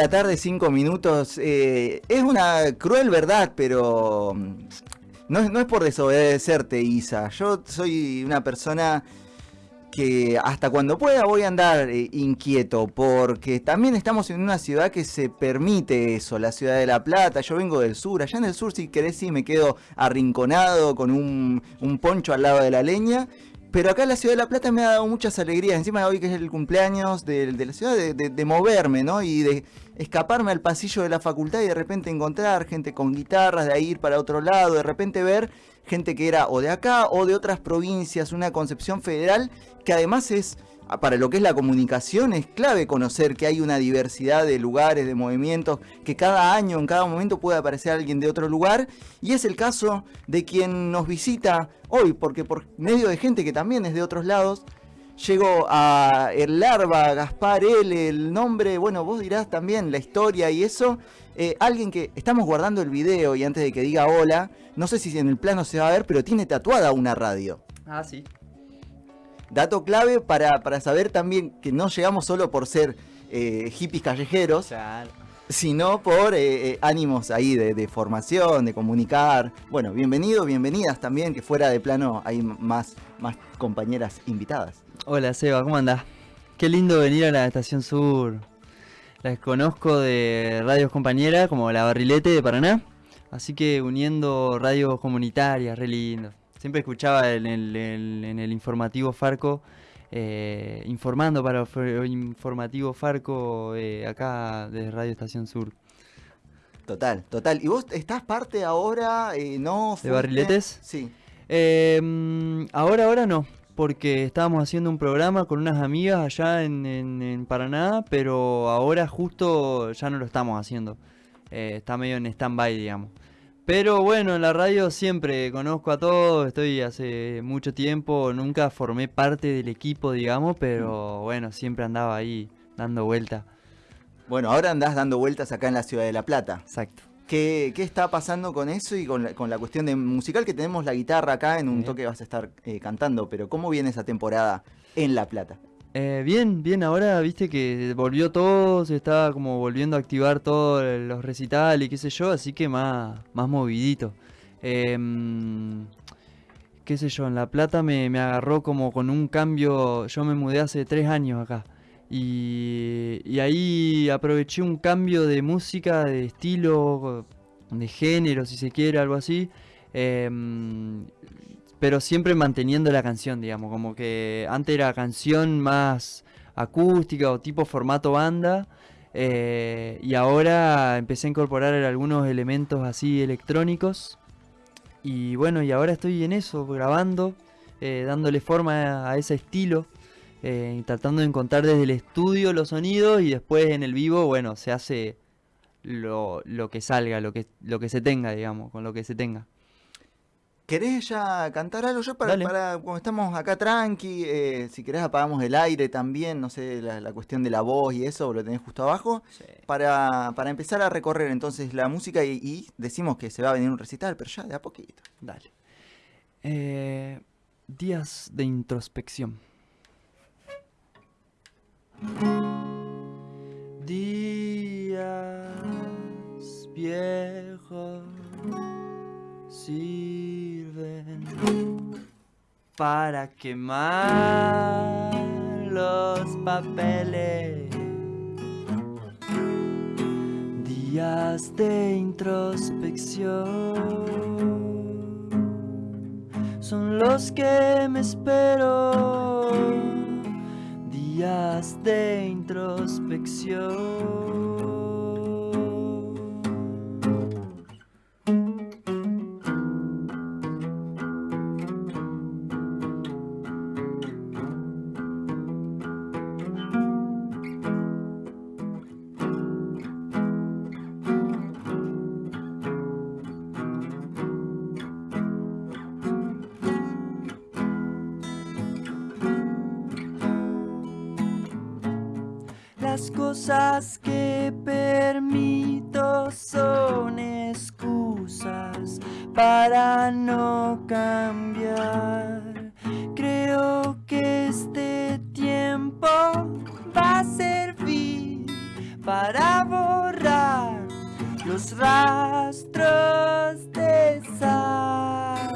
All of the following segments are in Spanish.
5 de la tarde, 5 minutos. Eh, es una cruel verdad, pero mm, no no es por desobedecerte, Isa. Yo soy una persona que hasta cuando pueda voy a andar eh, inquieto, porque también estamos en una ciudad que se permite eso, la ciudad de La Plata, yo vengo del sur, allá en el sur si querés sí me quedo arrinconado con un poncho al lado de la leña, pero acá en la ciudad de La Plata me ha dado muchas alegrías. Encima de hoy que es el cumpleaños de, la ciudad, de, de- moverme, ¿no? Y de escaparme al pasillo de la facultad y de repente encontrar gente con guitarras, de ahí ir para otro lado, de repente ver gente que era o de acá o de otras provincias, una concepción federal que además es, para lo que es la comunicación, es clave conocer que hay una diversidad de lugares, de movimientos, que cada año, en cada momento puede aparecer alguien de otro lugar. Y es el caso de quien nos visita hoy, porque por medio de gente que también es de otros lados, Llegó a el Larva, Gaspar L, el nombre, bueno, vos dirás también la historia y eso. Eh, alguien que estamos guardando el video y antes de que diga hola, no sé si en el plano se va a ver, pero tiene tatuada una radio. Ah, sí. Dato clave para, para saber también que no llegamos solo por ser eh, hippies callejeros, Claro. sino por eh, eh, ánimos ahí de, de formación, de comunicar. Bueno, bienvenido, bienvenidas también, que fuera de plano hay más, más compañeras invitadas. Hola Seba, ¿cómo andás? Qué lindo venir a la Estación Sur. Las conozco de radios compañeras como La Barrilete de Paraná. Así que uniendo radios comunitarias, re lindo. Siempre escuchaba en el, el- en el informativo Farco, eh, informando para el informativo Farco eh, acá de Radio Estación Sur. Total, total. ¿Y vos estás parte ahora? Eh, ¿No? fuiste? Barriletes? Sí. Eh, mm, ahora, ahora no, porque estábamos haciendo un programa con unas amigas allá en, en- en Paraná, pero ahora justo ya no lo estamos haciendo. Eh, está medio en stand-by, digamos. Pero bueno, en la radio siempre conozco a todos, estoy hace mucho tiempo, nunca formé parte del equipo, digamos, pero bueno, siempre andaba ahí dando vuelta. Bueno, ahora andás dando vueltas acá en la ciudad de La Plata. Exacto. ¿Qué, qué está pasando con eso y con la, con la cuestión de musical que tenemos la guitarra acá en un toque vas a estar eh, cantando? Pero ¿cómo viene esa temporada en La Plata? Eh, bien, bien, ahora viste que volvió todo, se está como volviendo a activar todos los recitales y qué sé yo, así que más, más movidito. Em, qué sé yo, en La Plata me, me agarró como con un cambio, yo me mudé hace tres años acá. Y, y ahí aproveché un cambio de música, de estilo, de género, si se quiere, algo así. Em, pero siempre manteniendo la canción, digamos, como que antes era canción más acústica o tipo formato banda, eh, y ahora empecé a incorporar algunos elementos así electrónicos, y bueno, y ahora estoy en eso, grabando, eh, dándole forma a, ese estilo, eh, tratando de encontrar desde el estudio los sonidos, y después en el vivo, bueno, se hace lo, lo que salga, lo que, lo que se tenga, digamos, con lo que se tenga. ¿Querés ya cantar algo? Yo para, para cuando estamos acá tranqui, eh, si querés apagamos el aire también, no sé, la, la cuestión de la voz y eso, lo tenés justo abajo. Para, para empezar a recorrer entonces la música y, y decimos que se va a venir un recital, pero ya de a poquito. Dale. Eh, días de introspección. Para quemar los papeles. Días de introspección son los que me espero. Días de introspección. Cosas que permito son excusas para no cambiar. Creo que este tiempo va a servir para borrar los rastros de sal.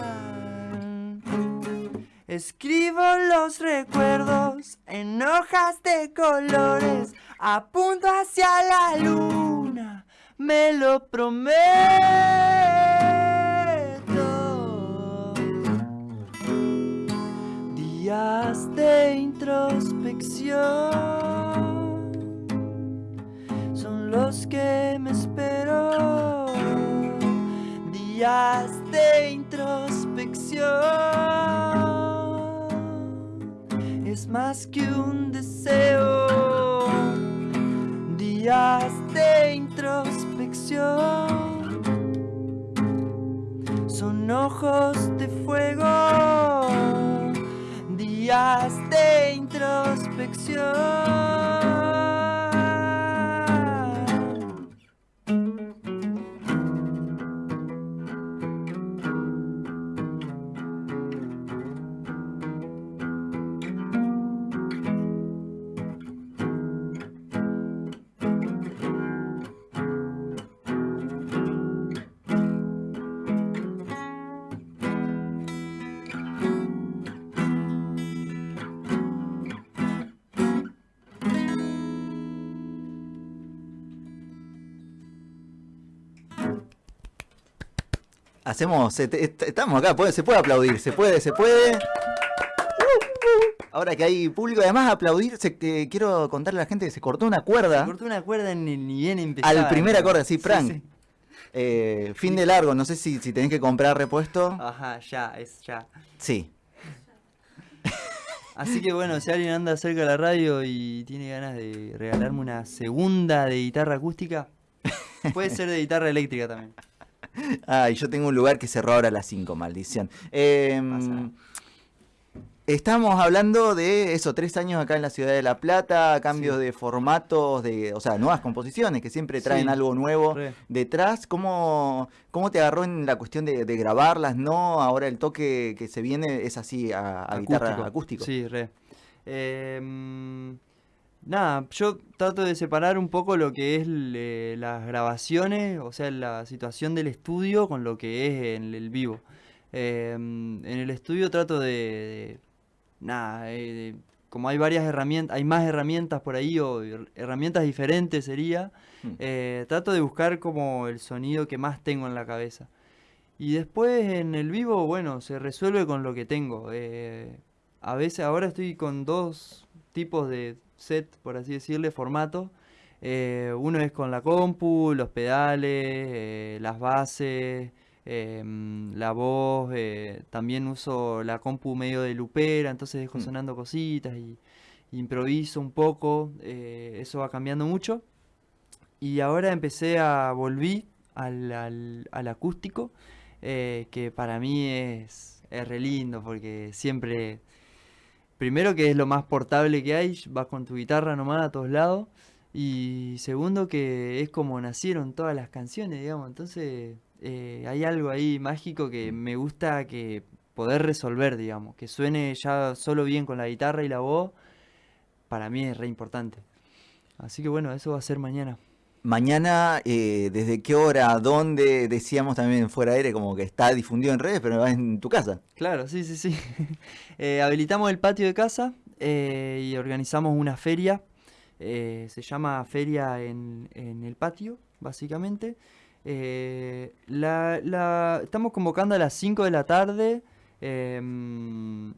Escribo los recuerdos en hojas de colores, apunto hacia la luna, me lo prometo. Días de introspección son los que me espero. Días de introspección es más que un deseo. Días de introspección son ojos de fuego. Días de introspección. Hacemos, estamos acá, se puede aplaudir, se puede, se puede. Ahora que hay público, además aplaudir, quiero contarle a la gente que se cortó una cuerda. Se cortó una cuerda en, ni bien empezar. Al primer acorde, sí, Frank. Eh, fin de largo, no sé si, si tenés que comprar repuesto. Ajá, ya, es ya. Sí. Así que bueno, si alguien anda cerca de la radio y tiene ganas de regalarme una segunda de guitarra acústica, puede ser de guitarra eléctrica también. Ay, yo tengo un lugar que cerró ahora a las 5, maldición. Em, estamos hablando de eso, tres años acá en la ciudad de La Plata, cambios de formatos, de, o sea, nuevas composiciones que siempre traen algo nuevo detrás. ¿Cómo, ¿Cómo te agarró en la cuestión de, grabarlas? ¿No? Ahora el toque que se viene es así a, guitarra acústico. Sí, re. Eh, Nada, yo trato de separar un poco lo que es las grabaciones, o sea, la situación del estudio con lo que es en el vivo. Em, en el estudio trato de, nada, eh, como hay varias herramientas, hay más herramientas por ahí o herramientas diferentes sería, hmm. eh, trato de buscar como el sonido que más tengo en la cabeza. Y después en el vivo, bueno, se resuelve con lo que tengo. Eh, a veces ahora estoy con dos tipos de set, por así decirle, formato. Eh, uno es con la compu, los pedales, eh, las bases, em, la voz. Eh, también uso la compu medio de lupera, entonces dejo mm. sonando cositas y, improviso un poco. eso va cambiando mucho. Y ahora empecé a volver al, al, acústico, que para mí es, es re lindo porque siempre primero que es lo más portable que hay, vas con tu guitarra nomás a todos lados. Y segundo que es como nacieron todas las canciones, digamos. Entonces eh, hay algo ahí mágico que me gusta que poder resolver, digamos. Que suene ya solo bien con la guitarra y la voz, para mí es re importante. Así que bueno, eso va a ser mañana. Mañana, eh, ¿desde qué hora? ¿Dónde? Decíamos también fuera aire, como que está difundido en redes, pero va en tu casa. Claro, sí, sí, sí. Eh, habilitamos el patio de casa eh, y organizamos una feria. se llama Feria en, el Patio, básicamente. La, estamos convocando a las 5 de la tarde. Em,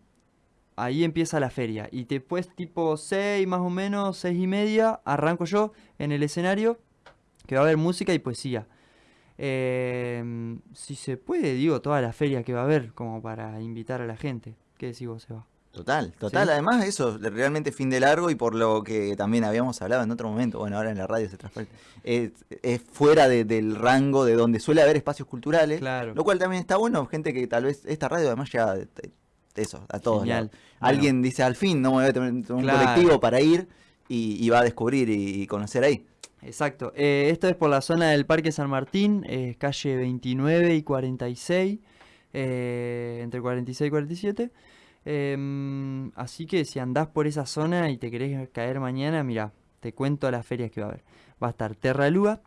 ahí empieza la feria. Y después, tipo 6 más o menos, 6 y media, arranco yo en el escenario que va a haber música y poesía. Em, si se puede, digo, toda la feria que va a haber, como para invitar a la gente. ¿Qué decís vos, Seba? Total, total. Además, eso, realmente fin de largo y por lo que también habíamos hablado en otro momento, bueno, ahora en la radio se transfiere, es, fuera del rango de donde suele haber espacios culturales. Claro. Lo cual también está bueno, gente que tal vez esta radio además ya eso, a todos. Alguien dice al fin, no me voy a tener un colectivo para ir y, va a descubrir y conocer ahí. Exacto. Eh, esto es por la zona del Parque San Martín, eh, calle 29 y 46, eh, entre 46 y 47. Em, así que si andás por esa zona y te querés caer mañana, mira, te cuento las ferias que va a haber. Va a estar Terralúa,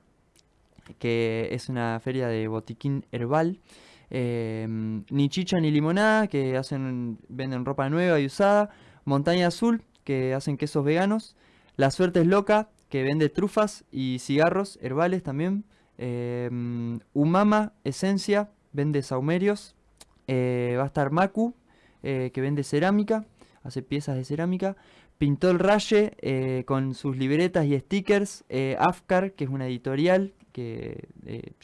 que es una feria de botiquín herbal. Em, ni chicha ni limonada, que hacen venden ropa nueva y usada. Montaña Azul, que hacen quesos veganos. La Suerte es Loca, que vende trufas y cigarros herbales también. Em, Umama Esencia, vende saumerios. Eh, va a estar Maku, eh, que vende cerámica, hace piezas de cerámica. Pintó el Raye eh, con sus libretas y stickers. Afkar, que es una editorial que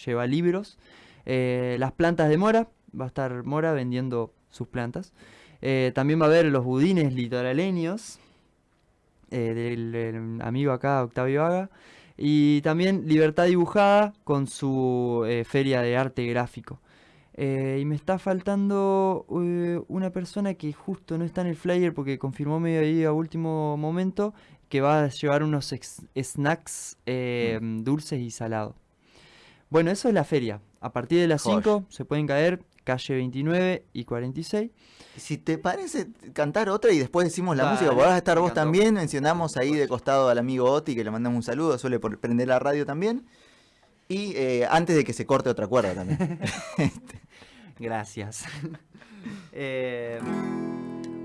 lleva libros. las plantas de Mora, va a estar Mora vendiendo sus plantas. también va a haber los budines litoraleños del, amigo acá, Octavio Haga. Y también Libertad Dibujada con su feria de arte gráfico. Eh, y me está faltando eh, una persona que justo no está en el flyer porque confirmó medio ahí a último momento que va a llevar unos snacks eh, mm. dulces y salados. Bueno, eso es la feria. A partir de las 5 se pueden caer calle 29 y 46. Si te parece cantar otra y después decimos la música, podrás estar vos también. Mencionamos ahí de costado al amigo Oti que le mandamos un saludo, suele prender la radio también. Y antes de que se corte otra cuerda también. Este, Gracias. Eh,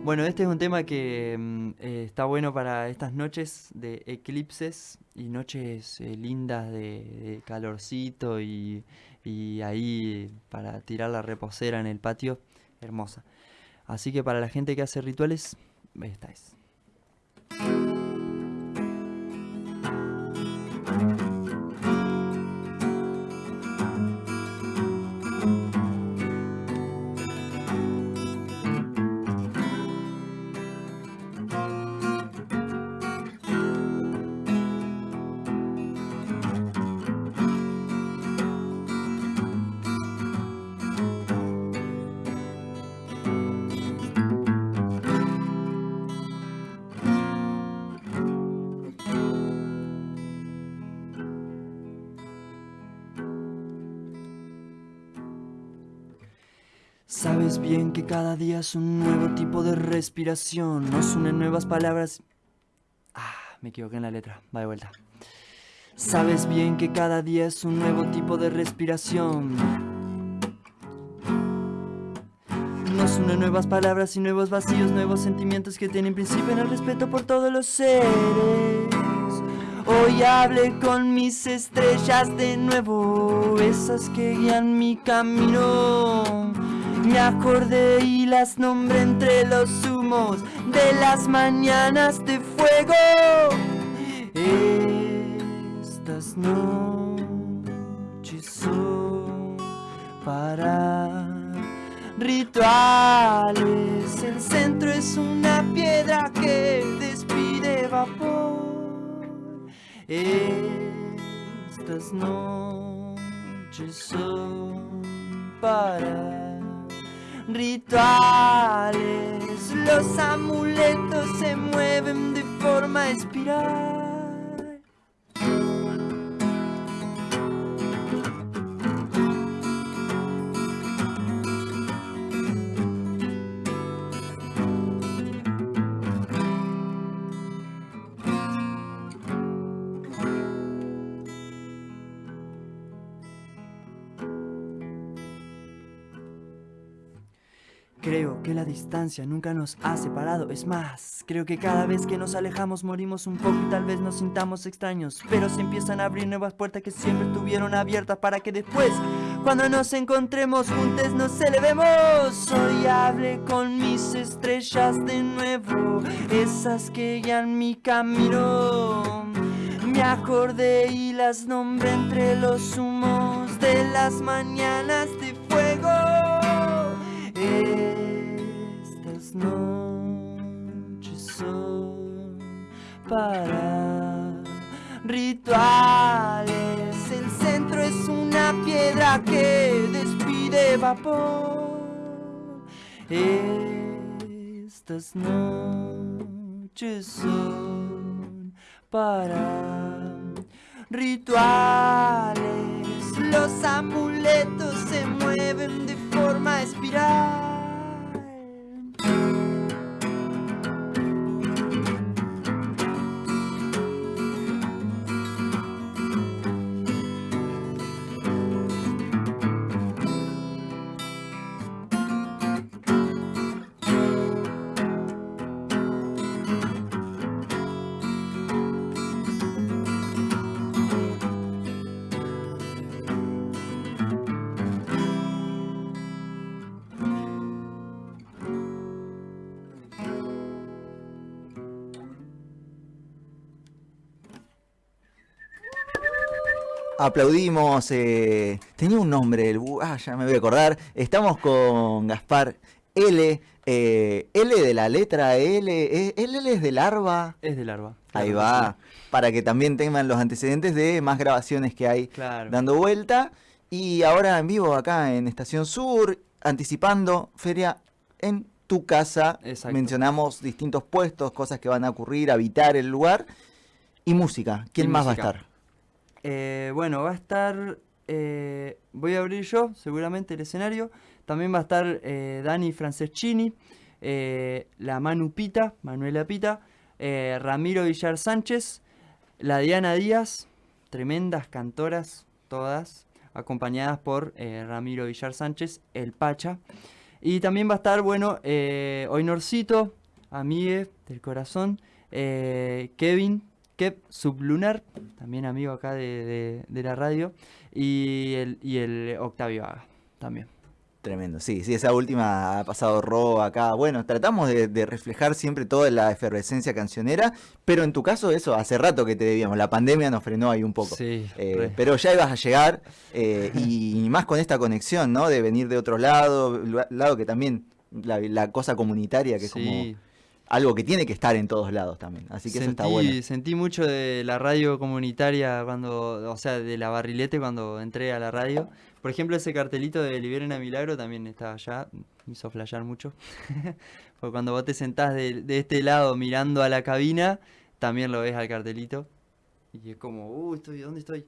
bueno, este es un tema que mm, eh, está bueno para estas noches de eclipses y noches eh, lindas de, calorcito y, y, ahí para tirar la reposera en el patio, hermosa. Así que para la gente que hace rituales, esta es. Sabes bien que cada día es un nuevo tipo de respiración, nos unen nuevas palabras. Ah, me equivoqué en la letra, va de vuelta. Sabes bien que cada día es un nuevo tipo de respiración. Nos unen nuevas palabras y nuevos vacíos, nuevos sentimientos que tienen principio en el respeto por todos los seres. Hoy hablé con mis estrellas de nuevo, esas que guían mi camino. Me acordé y las nombré entre los humos de las mañanas de fuego. Estas noches son para rituales. El centro es una piedra que despide vapor. Estas noches son para rituales. Los amuletos se mueven de forma espiral. La distancia nunca nos ha separado, es más, creo que cada vez que nos alejamos morimos un poco y tal vez nos sintamos extraños, pero se empiezan a abrir nuevas puertas que siempre estuvieron abiertas para que después, cuando nos encontremos juntos, nos elevemos. Hoy hablé con mis estrellas de nuevo, esas que guían mi camino. Me acordé y las nombré entre los humos de las mañanas Estas noches son para rituales. El centro es una piedra que despide vapor. Estas noches son para rituales. Los amuletos se mueven de forma espiral. Aplaudimos. eh, tenía un nombre, el, ah, ya me voy a acordar. Estamos con Gaspar L. eh, L de la letra L. eh, ¿El L es de larva? Es de larva. Ahí claro va. Para que también tengan los antecedentes de más grabaciones que hay. Claro. dando vuelta. Y ahora en vivo acá en Estación Sur, anticipando Feria en tu casa. Exacto. Mencionamos distintos puestos, cosas que van a ocurrir, habitar el lugar. Y música. ¿Quién Y más va a estar? Eh, bueno, va a estar. eh, voy a abrir yo, seguramente, el escenario. También va a estar eh, Dani Franceschini, la Manu Pita, Manuela Pita, Ramiro Villar Sánchez, la Diana Díaz, tremendas cantoras, todas, acompañadas por Ramiro Villar Sánchez, el Pacha. Y también va a estar, bueno, eh, Oinorcito, Amigue del Corazón, Kevin, Kev Sublunar, también amigo acá de, de- de la radio, y el, y el Octavio Haga, también. Tremendo, sí, sí, esa última ha pasado robo acá. Bueno, tratamos de, de reflejar siempre toda la efervescencia cancionera, pero en tu caso eso, hace rato que te debíamos, la pandemia nos frenó ahí un poco. Sí, Eh, pero ya ibas a llegar eh, y más con esta conexión, ¿no? De venir de otro lado, lado que también, la, la cosa comunitaria, que es como Sí, algo que tiene que estar en todos lados también. Así que eso está sentí, bueno. sentí mucho de la radio comunitaria cuando, o sea, de la barrilete cuando entré a la radio. Por ejemplo, ese cartelito de Liberen a Milagro también estaba allá, me hizo flashear mucho. Porque cuando vos te sentás de, de este lado mirando a la cabina, también lo ves al cartelito. Y es como, uh, estoy, ¿dónde estoy?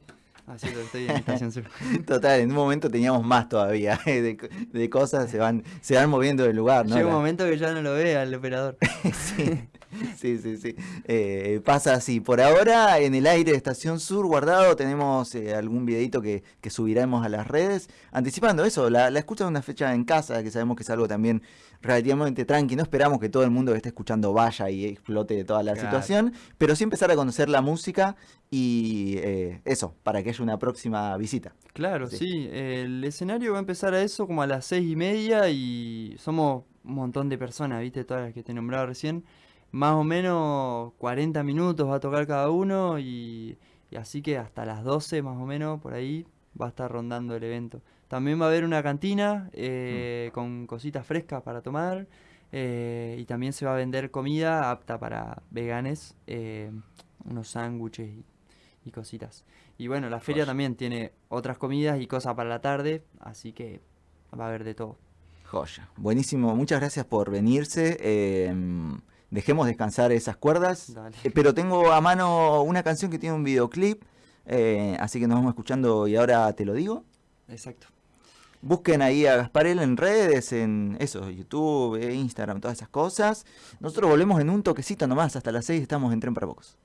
Ah, estoy en Estación Sur. Total, en un momento teníamos más todavía de, co- de cosas, se van, se van moviendo del lugar, ¿no? Llega un momento que ya no lo ve al operador. Sí, sí, sí, sí. Eh, pasa así. Por ahora, en el aire de Estación Sur guardado, tenemos eh, algún videito que, que subiremos a las redes, anticipando eso, la, la escucha de una fecha en casa, que sabemos que es algo también relativamente tranqui. No esperamos que todo el mundo que esté escuchando vaya y explote toda la Claro. situación, pero sí empezar a conocer la música y eh, eso, para que haya una próxima visita. Claro, Sí. sí. El escenario va a empezar a eso como a las seis y media y somos un montón de personas, ¿viste? Todas las que te nombraba recién. Más o menos 40 minutos va a tocar cada uno y, y así que hasta las 12 más o menos por ahí va a estar rondando el evento. También va a haber una cantina eh, con cositas frescas para tomar eh, y también se va a vender comida apta para veganes, eh, unos sándwiches y, y cositas. Y bueno, la feria también tiene otras comidas y cosas para la tarde, así que va a haber de todo. Joya. Buenísimo, muchas gracias por venirse. Dejemos descansar esas cuerdas. Dale. Eh, pero tengo a mano una canción que tiene un videoclip, eh, así que nos vamos escuchando y ahora te lo digo. Exacto. Busquen ahí a Gasparel en redes, en eso, YouTube, eh, Instagram, todas esas cosas. Nosotros volvemos en un toquecito nomás, hasta las 6 estamos en Tren para Pocos.